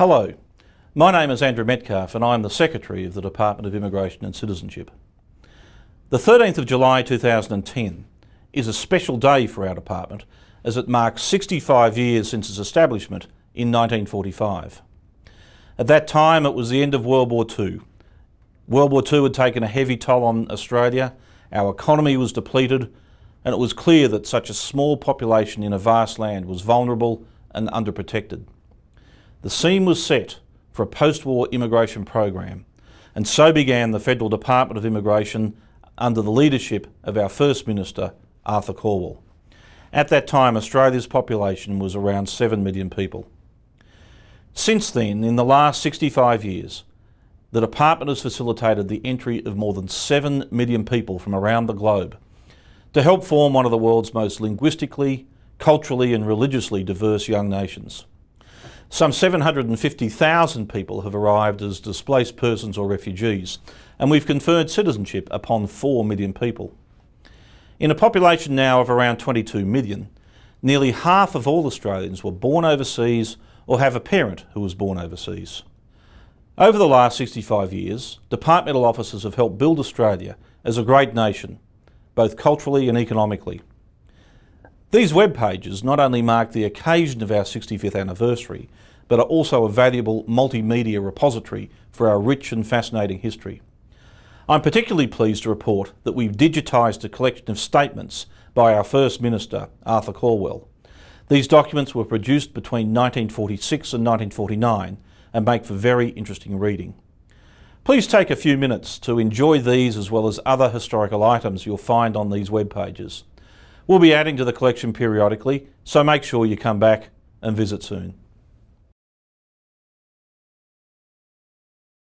Hello, my name is Andrew Metcalfe and I'm the Secretary of the Department of Immigration and Citizenship. The 13th of July 2010 is a special day for our department as it marks 65 years since its establishment in 1945. At that time it was the end of World War II. World War II had taken a heavy toll on Australia, our economy was depleted and it was clear that such a small population in a vast land was vulnerable and underprotected. The scene was set for a post-war immigration program and so began the Federal Department of Immigration under the leadership of our First Minister, Arthur Calwell. At that time, Australia's population was around 7 million people. Since then, in the last 65 years, the Department has facilitated the entry of more than 7 million people from around the globe to help form one of the world's most linguistically, culturally and religiously diverse young nations. Some 750,000 people have arrived as displaced persons or refugees, and we've conferred citizenship upon 4 million people. In a population now of around 22 million, nearly half of all Australians were born overseas or have a parent who was born overseas. Over the last 65 years, departmental officers have helped build Australia as a great nation both culturally and economically. These web pages not only mark the occasion of our 65th anniversary, but are also a valuable multimedia repository for our rich and fascinating history. I'm particularly pleased to report that we've digitised a collection of statements by our First Minister, Arthur Calwell. These documents were produced between 1946 and 1949 and make for very interesting reading. Please take a few minutes to enjoy these as well as other historical items you'll find on these web pages. We'll be adding to the collection periodically, so make sure you come back and visit soon.